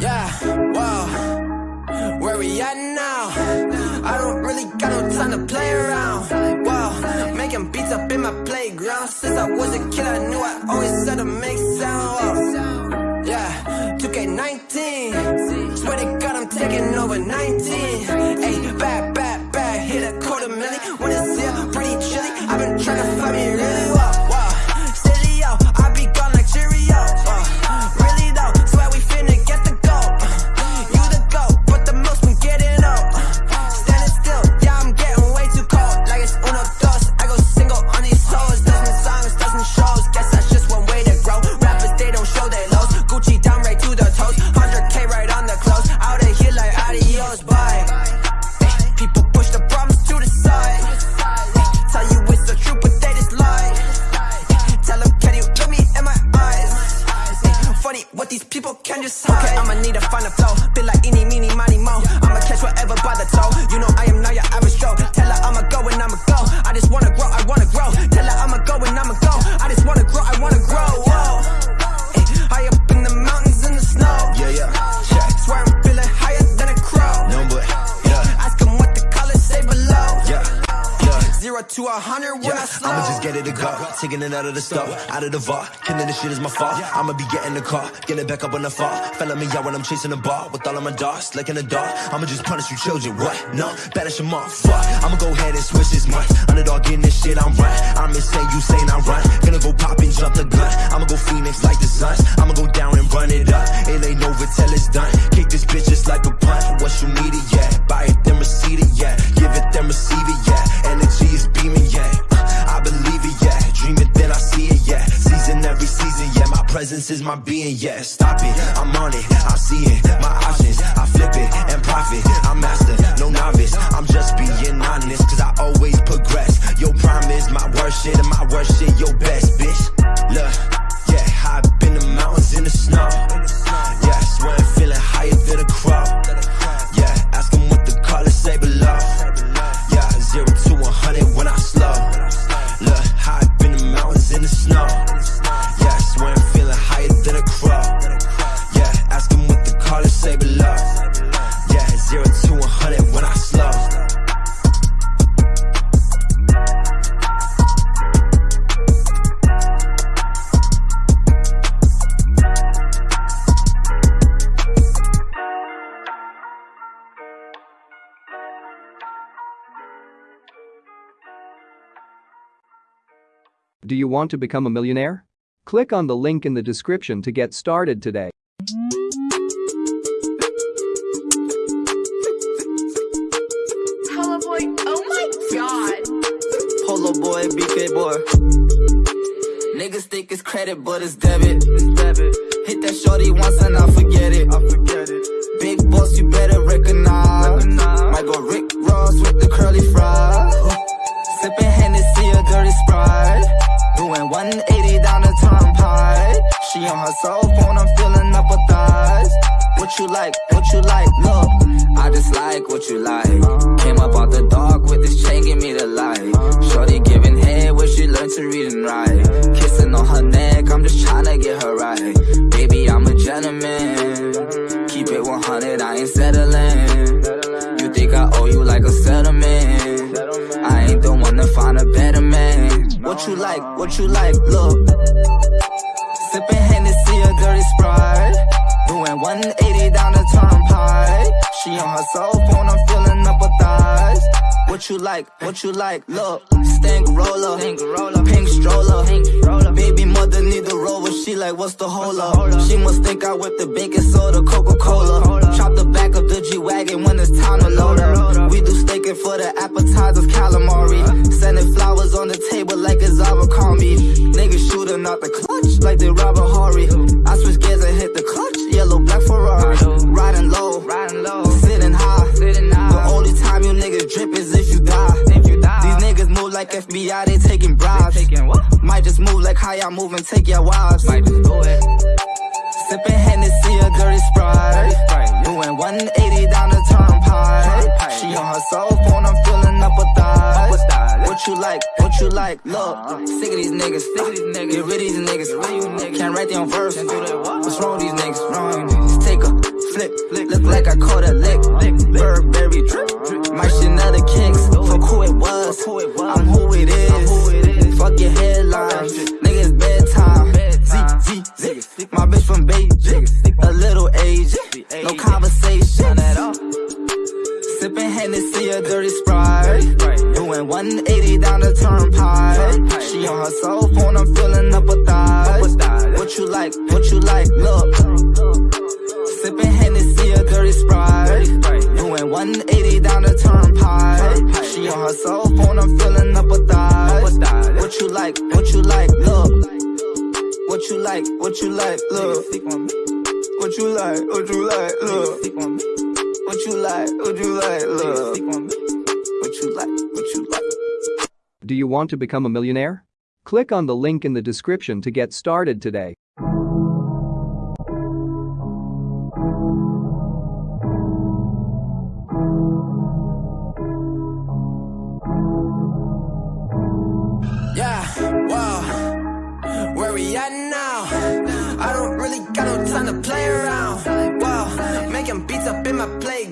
Yeah, whoa. Where we at now? I don't really got no time to play around. Whoa, making beats up in my playground. Since I was a kid, I knew I always had to make sound. Yeah, 2K19. Swear to God, I'm taking over 19. Hey, bad, bad, bad. Hit a quarter million. Okay, I'ma need to find a flow. Been like eeny, meeny, miny, mo. I'ma catch whatever by the toe. You know I am not your average Joe. Tell her I'ma go and I'ma go. I just wanna grow, I wanna grow. I'ma it go. Taking it out of the store, out of the vault. Killing this shit is my fault. I'ma be getting the car, get it back up on the fall. Felling me out when I'm chasing the ball with all of my dogs, like in the dark. I'ma just punish you children. What? No, banish them off. Fuck. I'ma go ahead and switch this month. Underdog in this shit, I'm right. I'm insane, you saying I'm right. Gonna go pop and jump the gun. I'ma go Phoenix like the Suns. I'ma go down and run it up. It ain't over till it's done. Kick this bitch just like a punt. What you need it, yeah. Presence is my being, yeah. Stop it, I'm on it, I see it. My options, I flip it and profit. I'm master, no novice. I'm just being honest, cause I always progress. Your prime is my worst shit, and my worst shit, your best, bitch. Look, Do you want to become a millionaire? Click on the link in the description to get started today. Hello, boy. Oh my god. Polo boy, BK boy. Niggas think it's credit, but it's debit. It's debit. Hit that shorty once and I forget it. I forget it. Big boss, you better recognize. Might go Rick Ross with the curly fries. Doing 180 down the turnpike. She on her cell phone, I'm filling up her thighs. What you like? What you like? Look, I just like what you like. Came up out the dark with this chain, give me What you like? What you like? Look. Sipping Hennessy, a dirty sprite. Doing 180 down the turnpike. She on her cell phone, I'm filling up her thighs. What you like? What you like? Look, stank roller, pink stroller, Baby mother need the rover. She like, what's the hold up? She must think I whipped the baking soda, Coca Cola. Chop the back of the G wagon when it's time to load up. We do staking for the appetizers, calamari. The clutch like they a Horry. I switch gears and hit the clutch, yellow black Ferrari. Riding low, riding low, sitting high, sitting high. The only time you niggas drip is if you die. If you die. These niggas move like FBI, they taking bribes. taking what? Might just move like how y'all move and take your wives. Might just do it. Sipping Hennessy, a dirty sprite. Doing 180 down the. She on her cell phone, I'm filling up her thighs. What you like? What you like? Look, uh-huh. sick of these niggas. Sick of these niggas. Get rid of these niggas. Can't write their verse. What's wrong with these niggas? Uh-huh. Wrong. Just take a flip. Look like I caught a lick. Burberry drip. Uh-huh. My Chanel kicks. Fuck who it was. I'm who it is. Fuck your headlines. Niggas bedtime. Z, Z, Z. My bitch from Beijing. A little age. No conversation. Sipping Hennessy, a dirty sprite. Doing 180 down the turnpike. She on her cell phone, I'm filling up her thighs. What you like? What you like? Look. Sipping Hennessy, a dirty sprite. Doing 180 down the turnpike. She on her cell phone, I'm filling up her thighs. What you like? What you like? Look. What you like? What you like? Look. What you like? What you like? Look. What you like? What you like? Look. What you like? What you like? Do you want to become a millionaire? Click on the link in the description to get started today. My playground.